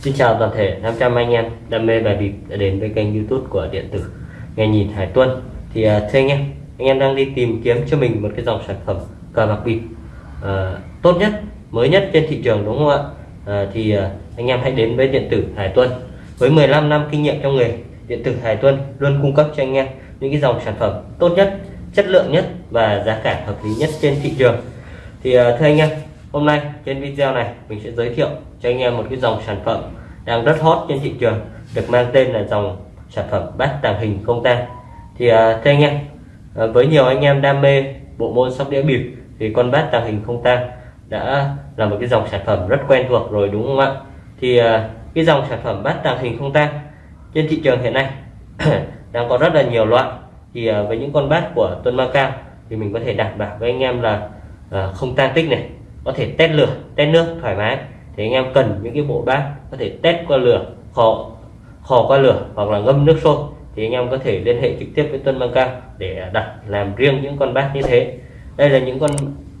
Xin chào toàn thể 500 anh em. Đam mê bài bịp đã đến với kênh youtube của điện tử nghe nhìn Hải Tuân. Thì uh, thưa anh em anh em đang đi tìm kiếm cho mình một cái dòng sản phẩm cờ bạc bịp uh, tốt nhất mới nhất trên thị trường đúng không ạ? Uh, thì uh, anh em hãy đến với điện tử Hải Tuân. Với 15 năm kinh nghiệm trong nghề điện tử Hải Tuân luôn cung cấp cho anh em những cái dòng sản phẩm tốt nhất chất lượng nhất và giá cả hợp lý nhất trên thị trường. Thì uh, thưa anh em hôm nay trên video này mình sẽ giới thiệu cho anh em một cái dòng sản phẩm đang rất hot trên thị trường được mang tên là dòng sản phẩm bát tàng hình không tang thì uh, thưa anh em uh, với nhiều anh em đam mê bộ môn sóc đĩa bịp thì con bát tàng hình không tang đã là một cái dòng sản phẩm rất quen thuộc rồi đúng không ạ? Thì uh, cái dòng sản phẩm bát tàng hình không tang trên thị trường hiện nay đang có rất là nhiều loại. Thì uh, với những con bát của Tuân Macao thì mình có thể đảm bảo với anh em là uh, không tan tích này có thể test lửa test nước thoải mái. Thì anh em cần những cái bộ bát có thể test qua lửa khò, khò qua lửa hoặc là ngâm nước sôi. Thì anh em có thể liên hệ trực tiếp với Tuân Băng Cao để đặt làm riêng những con bát như thế. Đây là những con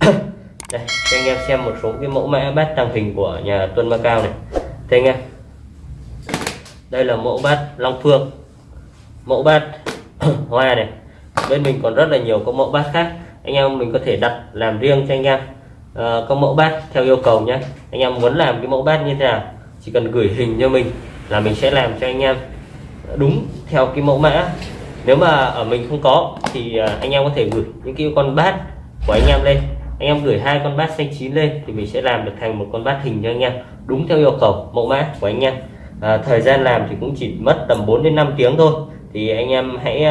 đây cho anh em xem một số cái mẫu mã bát tàng hình của nhà Tuân Băng Cao này. Thế anh em. Đây là mẫu bát Long Phương. Mẫu bát hoa này. Bên mình còn rất là nhiều các mẫu bát khác. Anh em mình có thể đặt làm riêng cho anh em uh, mẫu bát theo yêu cầu nhé. Anh em muốn làm cái mẫu bát như thế nào chỉ cần gửi hình cho mình là mình sẽ làm cho anh em đúng theo cái mẫu mã. Nếu mà ở mình không có thì ờ, anh em có thể gửi những cái con bát của anh em lên. Anh em gửi hai con bát xanh chín lên thì mình sẽ làm được thành một con bát hình cho anh em đúng theo yêu cầu mẫu mã của anh em. À, thời gian làm thì cũng chỉ mất tầm 4 đến 5 tiếng thôi. Thì anh em hãy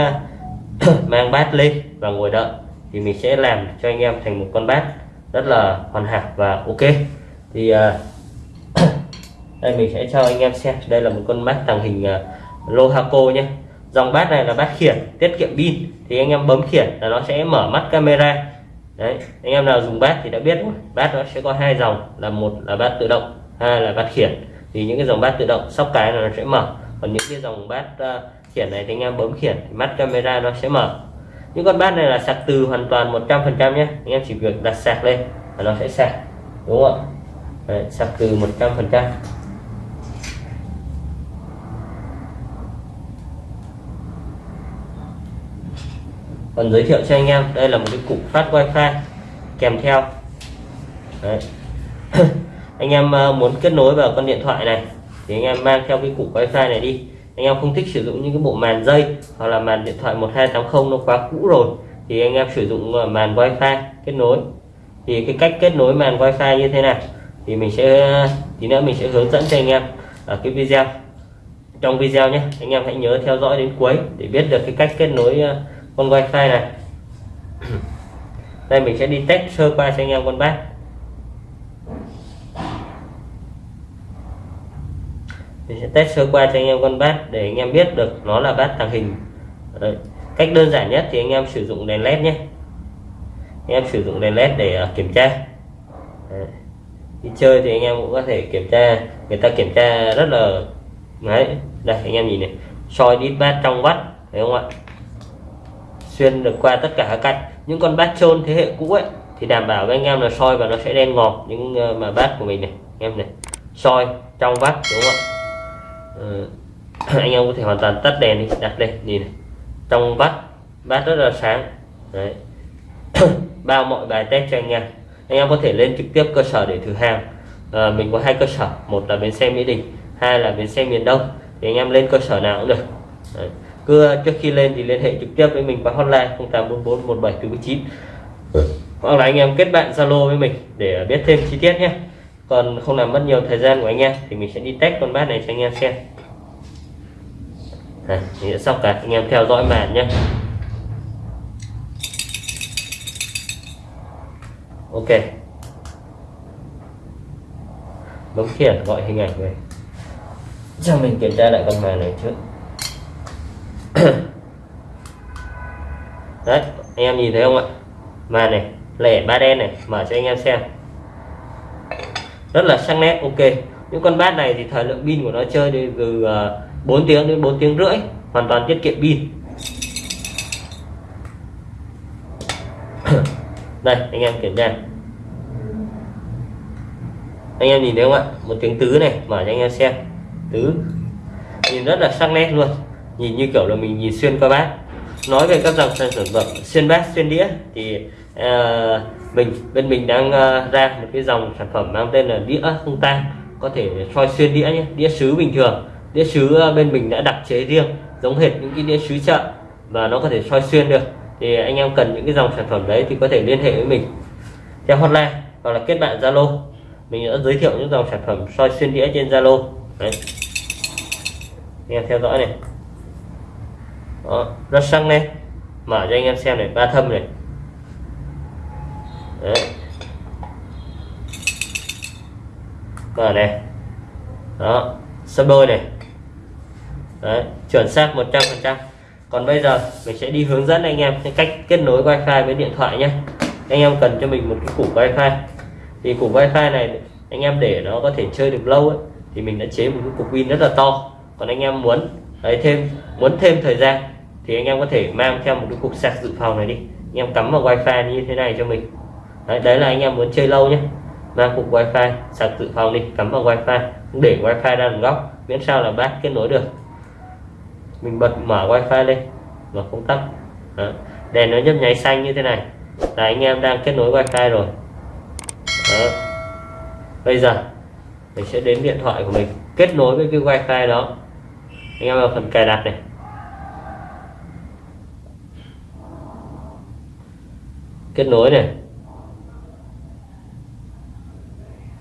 mang bát lên và ngồi đợi thì mình sẽ làm cho anh em thành một con bát rất là hoàn hảo và ok. Thì uh, đây mình sẽ cho anh em xem. Đây là một con bát tàng hình à, uh, Lohaco nhé. Dòng bát này là bát khiển tiết kiệm pin. Thì anh em bấm khiển là nó sẽ mở mắt camera. Đấy anh em nào dùng bát thì đã biết rồi. Bát nó sẽ có hai dòng là một là bát tự động hai là bát khiển. Thì những cái dòng bát tự động sóc cái là nó sẽ mở. Còn những cái dòng bát uh, khiển này thì anh em bấm khiển thì mắt camera nó sẽ mở những con bát này là sạc từ hoàn toàn 100% nhé. Anh em chỉ việc đặt sạc lên và nó sẽ sạc đúng không ạ? Đấy, sạc từ 100% còn giới thiệu cho anh em đây là một cái cục phát wifi kèm theo. Đấy. anh em ờ, muốn kết nối vào con điện thoại này thì anh em mang theo cái cục wifi này đi anh em không thích sử dụng những cái bộ màn dây hoặc là màn điện thoại 1280 nó quá cũ rồi, thì anh em sử dụng màn wifi kết nối. Thì cái cách kết nối màn wifi như thế nào thì mình sẽ, tí nữa mình sẽ hướng dẫn cho anh em ở cái video. Trong video nhé, anh em hãy nhớ theo dõi đến cuối để biết được cái cách kết nối ờ, con wifi này. Đây, mình sẽ đi test sơ qua cho anh em con bác. Mình sẽ test sơ qua cho anh em con bát để anh em biết được nó là bát tàng hình. Đấy. cách đơn giản nhất thì anh em sử dụng đèn led nhé. Anh em sử dụng đèn led để à, kiểm tra. Đấy. đi chơi thì anh em cũng có thể kiểm tra, người ta kiểm tra rất là, đấy. Đây, anh em nhìn này. Soi đít bát trong vắt thấy không ạ? Xuyên được qua tất cả các cạnh. Những con bát trôn thế hệ cũ ấy, thì đảm bảo với anh em là soi và nó sẽ đen ngòm những ờ, mà bát của mình này. Anh em này. Soi trong vắt, đúng không ạ? anh em có thể hoàn toàn tắt đèn đi. Đặt lên nhìn này. trong vắt bát rất là sáng. Đấy. Bao mọi bài test cho anh em. Anh em có thể lên trực tiếp cơ sở để thử hàng. À, mình có hai cơ sở. Một là bến xe mỹ đình hai là bến xe miền đông. Thì anh em lên cơ sở nào cũng được. Đấy. cứ trước khi lên thì liên hệ trực tiếp với mình qua hotline 0844 1749 hoặc là anh em kết bạn zalo với mình để biết thêm chi tiết nhé còn không làm mất nhiều thời gian của anh em thì mình sẽ đi test con bát này cho anh em xem. Này, mình sẽ xong cả. Anh em theo dõi màn nhé. Ok. Bấm khiển gọi hình ảnh về. Cho mình kiểm tra lại con màn này trước. Đấy, anh em nhìn thấy không ạ? Màn này, lẻ ba đen này, mở cho anh em xem rất là sắc nét ok. Những con bát này thì thời lượng pin của nó chơi đi từ ờ, 4 tiếng đến 4 tiếng rưỡi hoàn toàn tiết kiệm pin. Đây anh em kiểm tra. Anh em nhìn thấy không ạ? Một tiếng tứ này mở cho anh em xem. Tứ. Nhìn rất là sắc nét luôn. Nhìn như kiểu là mình nhìn xuyên qua bát. Nói về các dòng sản phẩm xuyên bát xuyên đĩa thì uh, mình bên mình đang uh, ra một cái dòng sản phẩm mang tên là đĩa không tan có thể soi xuyên đĩa nhé đĩa sứ bình thường. Đĩa sứ ờ, bên mình đã đặc chế riêng giống hệt những cái đĩa sứ chợ và nó có thể soi xuyên được. Thì anh em cần những cái dòng sản phẩm đấy thì có thể liên hệ với mình. Theo hotline hoặc là kết bạn zalo. Mình đã giới thiệu những dòng sản phẩm soi xuyên đĩa trên zalo. Đấy. Anh em theo dõi này. Đó, rất sắc này mở cho anh em xem này ba thâm này đấy. Mở này đó sân đôi này. Đấy chuẩn xác 100 phần trăm. Còn bây giờ mình sẽ đi hướng dẫn anh em cái cách kết nối wifi với điện thoại nhé. Anh em cần cho mình một cái củ wifi. Thì củ wifi này anh em để nó có thể chơi được lâu ấy, thì mình đã chế một cái cục pin rất là to. Còn anh em muốn lấy thêm muốn thêm thời gian thì anh em có thể mang theo một cái cục sạc dự phòng này đi. Anh em cắm vào wifi như thế này cho mình đấy, đấy là anh em muốn chơi lâu nhé. Mang cục wifi sạc dự phòng đi cắm vào wifi để wifi ra một góc. Miễn sao là bác kết nối được. Mình bật mở wifi lên và không tắt đó. đèn nó nhấp nháy xanh như thế này. Là anh em đang kết nối wifi rồi. Đó. bây giờ mình sẽ đến điện thoại của mình kết nối với cái wifi đó. Anh em vào phần cài đặt này. Kết nối này.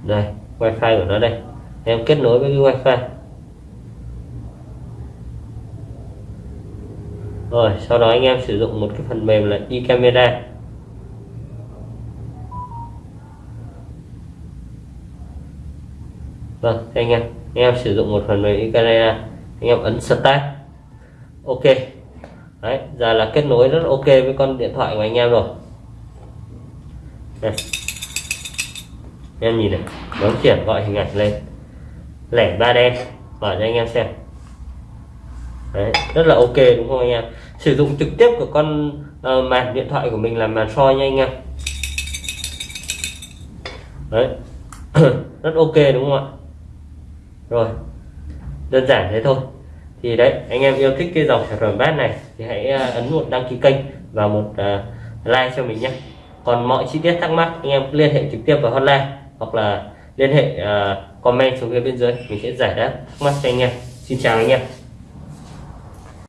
Đây, wifi của nó đây. Em kết nối với cái wifi. Rồi, sau đó anh em sử dụng một cái phần mềm là e-camera. Vâng anh em anh em sử dụng một phần mềm e-camera. Anh em ấn start. Ok. Đấy, giờ là kết nối rất ok với con điện thoại của anh em rồi. Đây em nhìn này bấm chuyển gọi hình ảnh lên. Lẻ ba đen mở cho anh em xem. Đấy, rất là ok đúng không anh em? Sử dụng trực tiếp của con uh, màn điện thoại của mình làm màn soi nha anh em. Đấy rất ok đúng không ạ? Rồi đơn giản thế thôi. Thì đấy anh em yêu thích cái dòng sản phẩm bát này thì hãy ờ, ấn một đăng ký kênh và một uh, like cho mình nhé. Còn mọi chi tiết thắc mắc anh em liên hệ trực tiếp vào hotline hoặc là liên hệ uh, comment xuống phía bên dưới mình sẽ giải đáp. Thắc mắc cho anh em. Xin chào anh em.